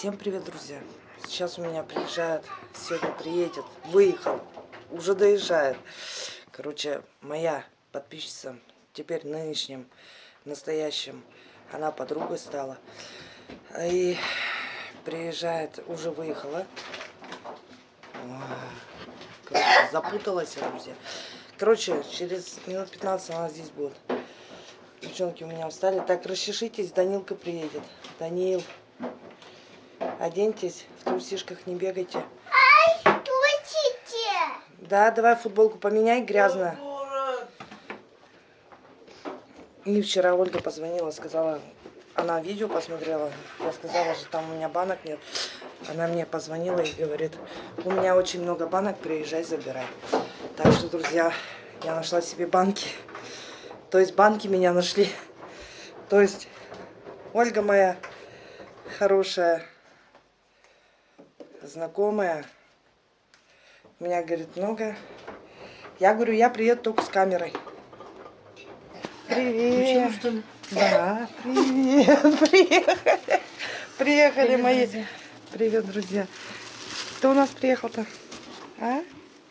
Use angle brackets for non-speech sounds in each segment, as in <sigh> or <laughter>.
Всем привет, друзья! Сейчас у меня приезжает, сегодня приедет, выехал, уже доезжает. Короче, моя подписчица, теперь нынешним, настоящим, она подругой стала. И приезжает, уже выехала. Короче, запуталась, друзья. Короче, через минут 15 она здесь будет. Девчонки у меня встали. Так, расчешитесь, Данилка приедет. Данил. Оденьтесь, в трусишках не бегайте. Ай, трусите! Да, давай футболку поменяй, грязно. И вчера Ольга позвонила, сказала, она видео посмотрела, я сказала же, там у меня банок нет. Она мне позвонила и говорит, у меня очень много банок, приезжай, забирай. Так что, друзья, я нашла себе банки. То есть банки меня нашли. То есть Ольга моя хорошая знакомая. Меня, говорит, много. Я говорю, я приеду только с камерой. Привет. что ли? Да, привет. <laughs> Приехали. Приехали Привет, мои. друзья. Привет, друзья. Кто у нас приехал-то? А?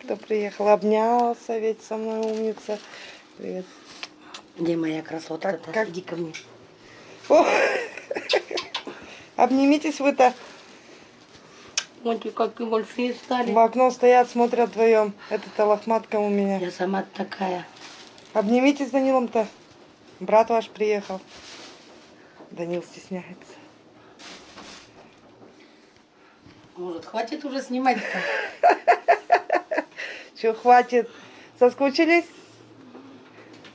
Кто приехал? Обнялся ведь со мной, умница. Привет. Где моя красотка? Как- как- Иди ко мне. О! <laughs> Обнимитесь вы-то. Вот и какие большие стали. В окно стоят, смотрят вдвоем. Это-то лохматка у меня. Я сама такая. Обнимитесь с Данилом-то. Брат ваш приехал. Данил стесняется. Может, хватит уже снимать-то? <laughs> Че, хватит? Соскучились?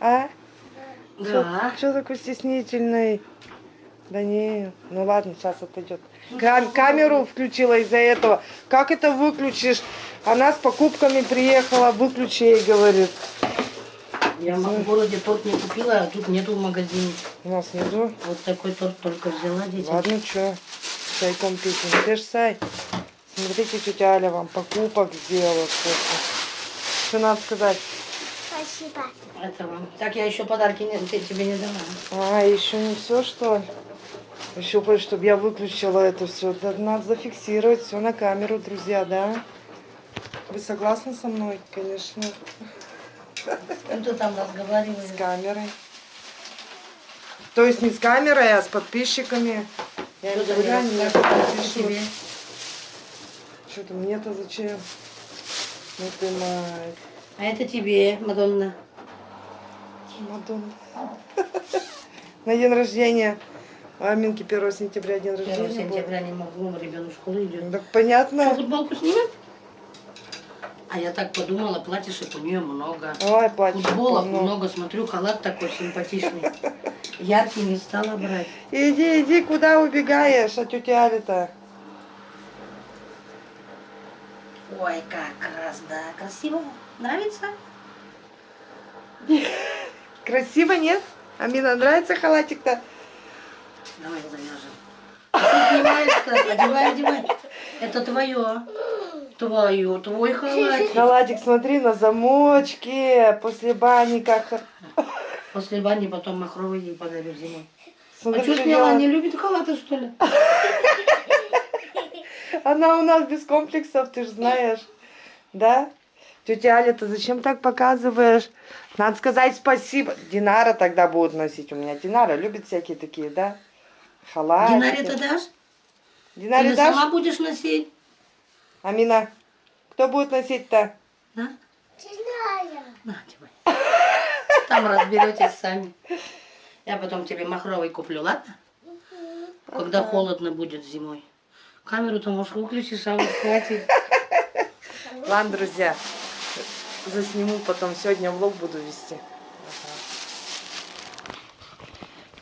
А? Да. Че такой стеснительный? Данил, ну ладно, сейчас отойдет. Кам- камеру включила из-за этого. Как это выключишь? Она с покупками приехала, выключи ей, говорит. Я в городе торт не купила, а тут нету в магазине. У нас нету. Вот такой торт только взяла детям. Ладно, что, чайком пить. Ты ж Сай, смотрите, тетя Аля вам покупок сделала. Что надо сказать? Спасибо. Это вам. Так я еще подарки не, те- тебе не дала. А, еще не все, что ли? Еще кое, чтобы я выключила это все. надо зафиксировать все на камеру, друзья, да? Вы согласны со мной, конечно, ты там разговариваешь? с камерой. То есть не с камерой, а с подписчиками. Я мне не себе? Что-то мне-то зачем? Ну ты мать. А это тебе, Мадонна. Мадонна. <laughs> На день рождения. У Аминки 1 сентября день 1 рождения был. сентября не могу, ребенок в школу идет. Так Что, понятно. футболку снимать? А я так подумала, платьишек у нее много. Ой, платье. Футболок полно. много, смотрю, халат такой симпатичный. Яркий не стала брать. Иди, иди, куда убегаешь от тети Али-то? Ой, как раз, да, красиво. Нравится? Красиво, нет? Амина, нравится халатик-то? Давай завяжем. А Ты снимаешь-то? Одевай, одевай. Это твое. Твое, твой халатик. Халатик, смотри, на замочке, после бани как... После бани потом махровый ей подарю зимой. Смотри, А что сняла? Не любит халаты, что ли? <laughs> Она у нас без комплексов, ты же знаешь. Да? Тетя Аля, ты зачем так показываешь? Надо сказать спасибо. Динара тогда будет носить. У меня Динара любит всякие такие, да? Халатики. Динаре-то дашь? Динаре Или дашь? сама будешь носить? Амина, кто будет носить-то? Да? Знаю. На, одевай. Там разберетесь сами. Я потом тебе махровый куплю, ладно? Когда холодно будет зимой. Камеру-то, может, выключишь, а вот хватит. Ладно, друзья, засниму потом. Сегодня влог буду вести.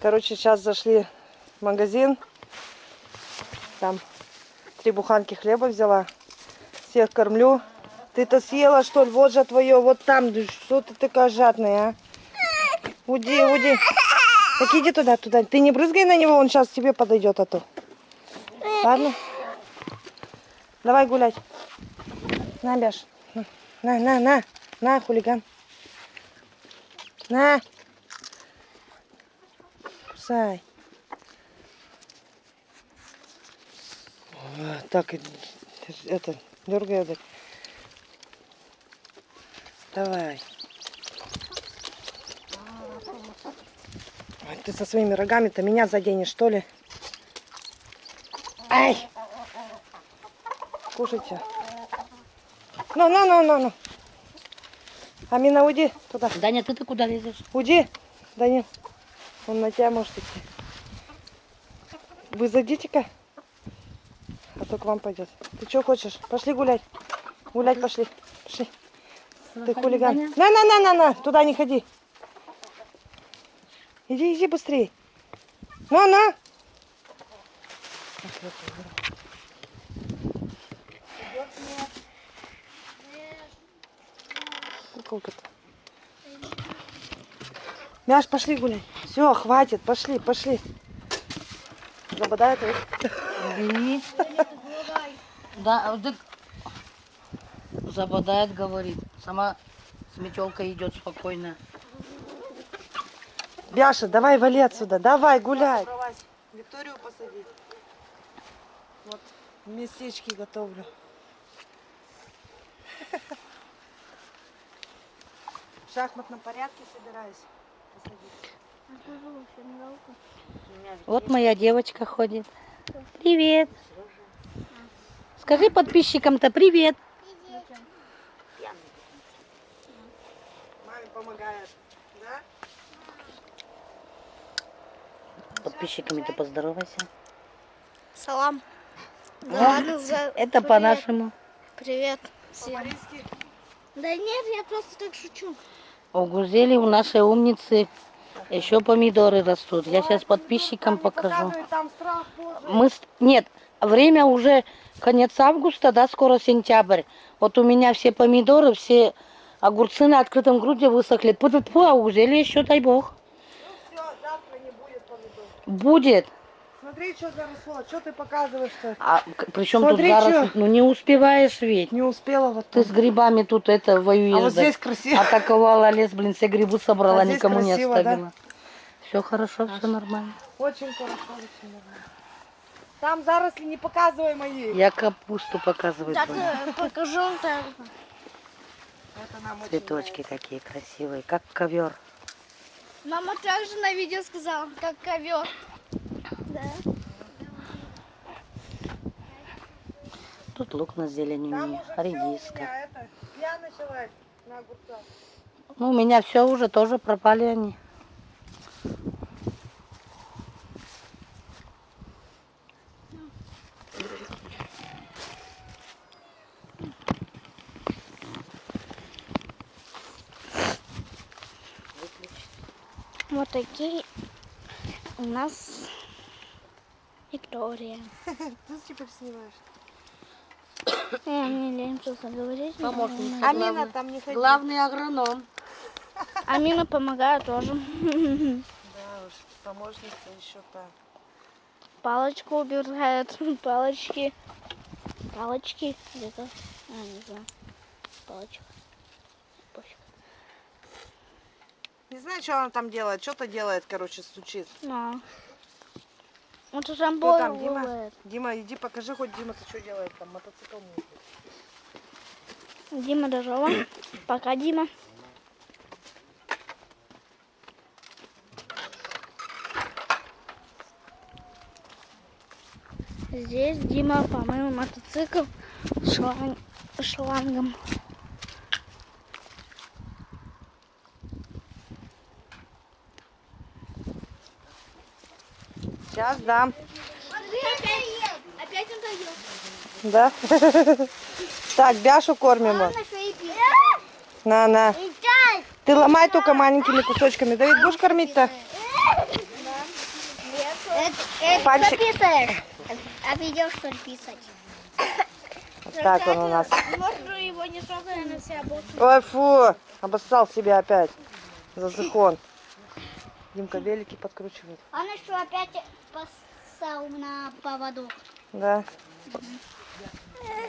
Короче, сейчас зашли магазин. Там три буханки хлеба взяла. Всех кормлю. Ты-то съела, что ли? Вот же твое, вот там. Что ты такая жадная, а? Уди, уди. Так иди туда, туда. Ты не брызгай на него, он сейчас тебе подойдет, а то. Ладно? Давай гулять. На, Бяш. На, на, на. На, хулиган. На. Кусай. Так, это, дергай, это. Давай. Ты со своими рогами-то меня заденешь, что ли? Ай! Кушайте. Ну, ну, ну, ну, ну. Амина, уйди туда. Даня, ты-то куда лезешь? Уйди, Данил. Он на тебя может идти. Вы зайдите-ка. А то к вам пойдет. Ты что хочешь? Пошли гулять. Гулять пошли. Пошли. Ты хулиган. На, на, на, на, на. Туда не ходи. Иди, иди быстрее. Ну, на. Куколка-то. Мяш, пошли гулять. Все, хватит, пошли, пошли. Забодает его. Да, да. Забодает, говорит. Сама с метелкой идет спокойно. Бяша, давай вали отсюда, давай гуляй. Викторию посадить. Вот местечки готовлю. В шахматном порядке собираюсь посадить. Вот моя девочка ходит. Привет. Скажи подписчикам-то привет. Маме помогает, да? Подписчиками-то поздоровайся. Салам. Да О, ладно, за... Это привет. по-нашему. Привет всем. Да нет, я просто так шучу. У Гузели, у нашей умницы, еще помидоры растут. Я сейчас подписчикам покажу. Мы Нет, время уже конец августа, да, скоро сентябрь. Вот у меня все помидоры, все огурцы на открытом груди высохли. Пу -пу -пу, а у Гузели еще, дай бог. Все, завтра не будет помидор. Будет. Смотри, что заросло. Что ты показываешь-то? А причем тут зараз, чё. ну не успеваешь ведь. Не успела вот Ты там. с грибами тут это воюешь. А вот да. здесь красиво. Атаковала лес, блин, все грибы собрала, А никому не красиво, да? оставила. Все хорошо, все нормально. Очень хорошо, очень нормально. Там заросли не показывай мои. Я капусту показываю. Так, твою. э, покажу очень Цветочки какие красивые, как ковер. Мама также на видео сказала, как ковер. Да. Тут лук на зелень у Там меня, уже всё у редиска. меня это, я началась на огурцах. Ну, у меня все уже тоже пропали они. Такие у нас Виктория. <laughs> Ты теперь снимаешь. <coughs> Я мне лень просто говорить. Помощница. Амина, там не ходи. Главный агроном. <laughs> Амина помогает тоже. <laughs> Да уж, помощница еще та. Палочку убирает. Палочки. Палочки где-то. А, не знаю. Палочка. Не знаю, что она там делает. Что-то делает, короче, стучит. Ну. Вот уже там Кто там, Дима? бывает. Дима, иди покажи хоть Дима, ты что делает там, мотоцикл мутит. Дима дожила. <coughs> Пока, Дима. Здесь Дима помыл мотоцикл шланг- шлангом. Сейчас дам. Да? <laughs> Так, Бяшу кормим. На, на. Ты ломай только маленькими кусочками. Давид, будешь кормить-то? Пальчик. А? Вот так он у нас. Ой, фу, обоссал себя опять. Зазыхон. Димка велики подкручивает. Он что, опять поссал на поводу? Да.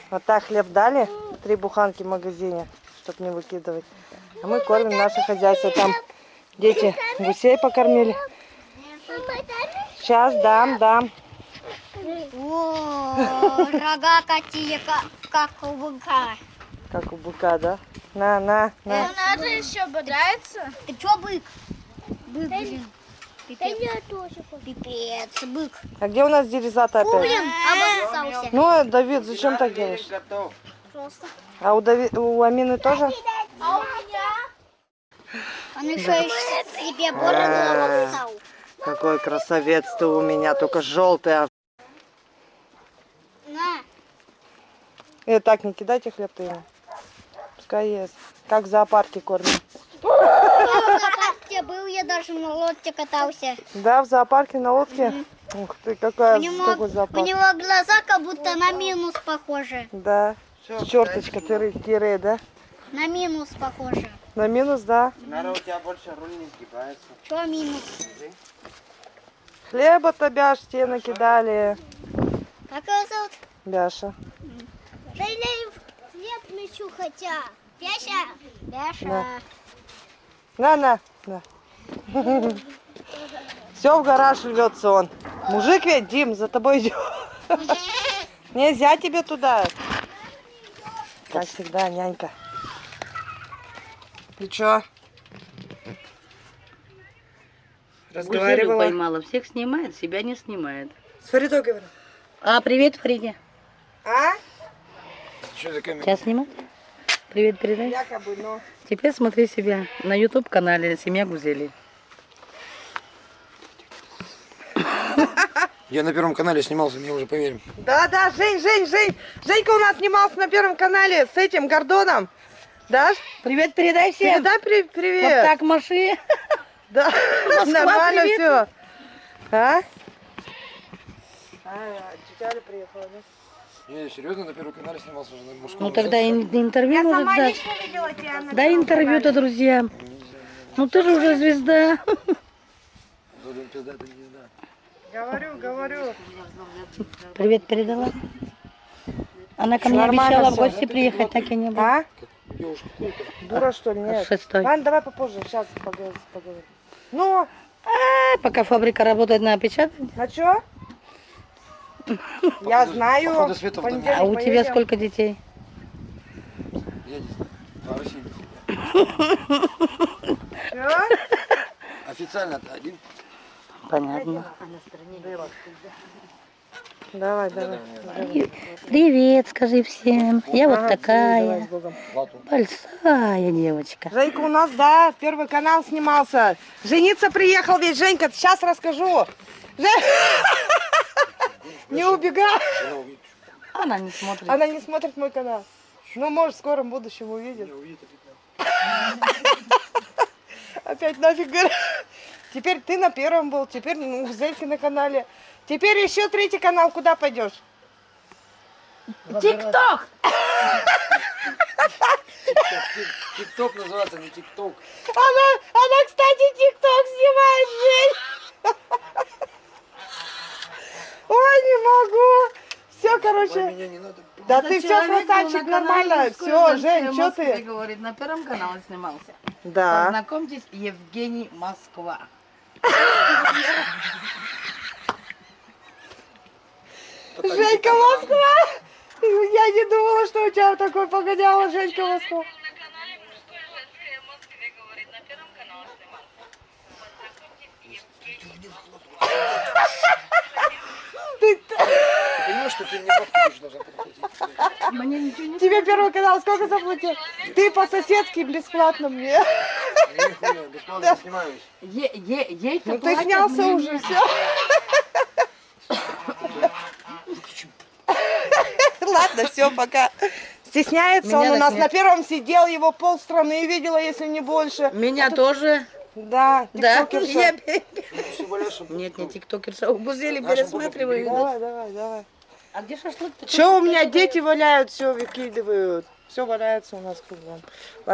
Вот так хлеб дали. Три буханки в магазине, чтобы не выкидывать. А мы кормим наше хозяйство. Там дети гусей покормили. Сейчас дам, дам. О, рога какие, как, как у быка. Как у быка, да? На, на, на. надо еще бодается. Ты чё, бык? Бык, блин. Пипец. Пипец, бык. А где у нас дерезата опять? Блин, обоссался. Ну, Давид, зачем так делаешь? Просто. А у, Дави... у Амины тоже? А у меня? Он еще и себе бороду обоссал. Какой красавец ты у меня, только желтый. а. На. Э, так, не кидайте хлеб ты ему. Пускай ест. Как в зоопарке кормят. Был, я даже на лодке катался. Да, в зоопарке на лодке? Ух ты, какая, У него, какой у зоопарк. него глаза как будто на минус похожи. Да. Черточка, тире, тире, да? На минус похожи. На минус, да. Наверное, у тебя больше руль не сгибается. Что минус? Хлеба-то, Бяш, тебе накидали. Как его зовут? Бяша. Да я хлеб мечу хотя. Бяша. Бяша. Да. На, на, на. Все в гараж рвется он. Мужик ведь, Дим, за тобой идет. Нельзя тебе туда. Как всегда, нянька. Ты чё? Гузелю Разговаривала? поймала. Всех снимает, себя не снимает. С Фаридой говорю. А, привет, Фриде. А? Что за камера? Тебя снимать? Привет, передай. Якобы, но... Теперь смотри себя на YouTube канале Семья Гузели. Я на первом канале снимался, мне уже поверим. Да, да, Жень, Жень, Жень. Женька у нас снимался на Первом канале с этим Гордоном. Даш? Привет, передай всем. Передай при- привет. Вот так маши. Да, <laughs> нормально привет. все. А? А, Читали приехала, да? Не, серьезно, на первом канале снимался уже на мужском. Ну тогда ин- интервью может дать. видела тебя на Дай интервью-то друзьям. Ну ты же уже звезда. Блин, пизда, ты не. Говорю, говорю. Привет передала. Она ко мне Нормально обещала в гости приехать, так и не было. А? Дура, что ли? Нет. Шестой. Ладно, давай попозже, сейчас поговорим. поговорим. Ну, А, пока фабрика работает на опечатание. а чё? Я знаю. А у тебя сколько детей? Я не знаю. А? <laughs> Официально-то один. Понятно. Давай, давай. Привет, скажи всем. Я вот такая большая девочка. Женька у нас, да, в первый канал снимался. Жениться приехал ведь, Женька, сейчас расскажу. Жень- <laughs> Не убегай. Она не смотрит. Она не смотрит мой канал. Ну, может, в скором будущем увидит. Опять <laughs> Опять нафиг говорю. Теперь ты на первом был, теперь ну, Зельки на канале. Теперь еще третий канал, куда пойдешь? Тикток! Тик- Тикток называется, не тикток. Она, она, кстати, тикток снимает, Жень. Ой, не могу. Все, Ой, короче. меня не надо. Да ты все, красавчик, нормально. Все, Жень, что ты? говорит, на первом канале снимался. Да. Познакомьтесь, Евгений Москва. Женька Москва. Я не думала, что у тебя такой погоняла Женька Москва. Ты, Ты понимаешь, что ты мне бабки тоже должна подплатить? Мне ничего не тебе первый канал сколько заплатил? Ты по-соседски бесплатно мне. Нихуя, бесплатно снимаюсь. Е- е- Ей-то Ну ты снялся уже, все. Ладно, все, пока. Стесняется Меня он у нас нет. на первом сидел, его полстраны видела, если не больше. Меня тоже. Да, Да? тиктокерша. Я- чтобы- Нет, не тиктокерша, у Гузели пересматриваю. Давай, давай, давай. А где шашлык? Че у меня дети валяют, все выкидывают. Все валяется у нас кругом. Ладно.